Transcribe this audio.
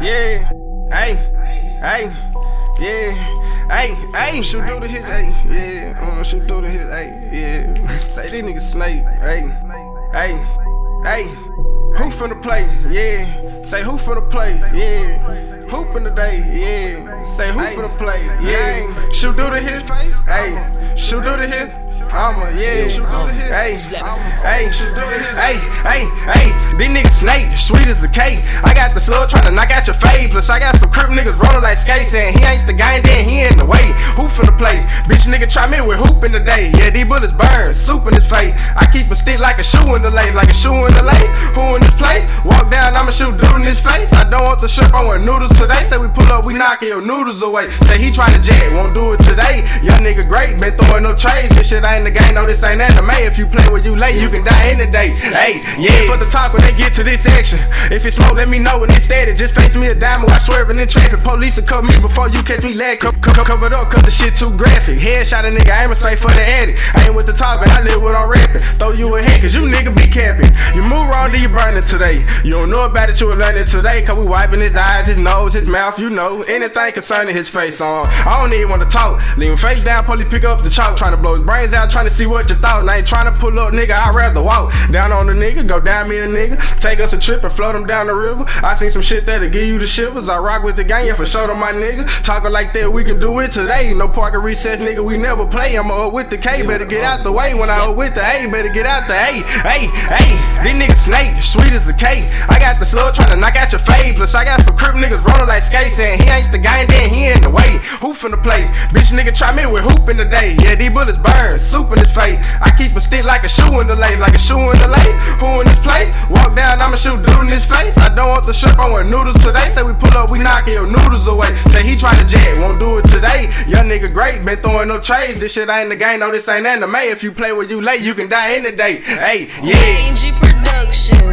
Yeah, hey, hey, yeah, hey, hey, shoot through the hit, hey, yeah, uh, shoot through the hit, hey, yeah. Say this nigga snake, hey, hey, hey, who finna play, yeah. Say who finna play, yeah. Hoop in the day, yeah. Say who finna play, yeah. Shoot through the hit, hey, shoot through the hit. I'ma, yeah, shoot through the hit. Hey, hey, shoot through the hit. Hey, hey, hey, these niggas snake, sweet as a cake. I got the slug trying to knock out your face. Plus, I got some crip niggas rolling like skates, saying he ain't the guy, then he in the way. Who finna play? Bitch, nigga, try me with hoop in the day. Yeah, these bullets burn, soup in his face. I keep a stick like a shoe in the lane, like a shoe in the lane. Who in this play? Walk down, I'ma shoot dude in his face. I don't want the shirt, I want noodles today. Say we pull up, we knockin' your noodles away. Say he try to jet, won't do it today. Young nigga great, been throwing no trades. This shit ain't the game, no, this ain't anime. If you play with you late, you can die in the day. Hey, yeah, for the talk when they get to this action. If it's smoke, let me know when it's steady. Just face me a diamond while swerving in traffic. Police will cut me before you catch me lag. Co- co- covered up, cause the shit too graphic. Headshot a nigga, aiming straight for the addict. I ain't with the talking, I live with I'm rapping. Throw you a head, cause you nigga be capping. You move wrong, you burning today. You don't know about it, you will learn it today. Cause we wiping his eyes, his nose, his mouth, you know. Anything concerning his face on. I don't even wanna talk. Leave him face down, police pick up the chalk. Trying to blow his brains out, trying to see what you thought. And I ain't trying to pull up, nigga, I'd rather walk. Down on the nigga, go down me a nigga. Take us a trip and float him down the river. I seen some shit that'll give you the shivers. I rock with the gang, yeah, for sure my nigga. Talking like that, we can do it today. No parking recess, nigga, we never play. I'm up with the K, better get out the way. When I up with the A, better get out the A. Hey, hey, these niggas sweet as a cake. I got the slug trying to knock out your face. Plus, I got some crip niggas rolling like skates, And he ain't the guy, and then he in the way. Who finna play? Bitch, nigga, try me with hoop in the day. Yeah, these bullets burn, soup in his face. I keep a stick like a shoe in the lane, like a shoe in the lane. Who in this play? Walk down, I'ma shoot dude in his face. I don't want the shirt, I want noodles today. Say we pull up, we knockin' your noodles away. Say he try to jet, won't do it today. Young nigga great, been throwing no trades. This shit ain't the game, no, this ain't anime. If you play with you late, you can die in the day. Hey, yeah. Angie Productions.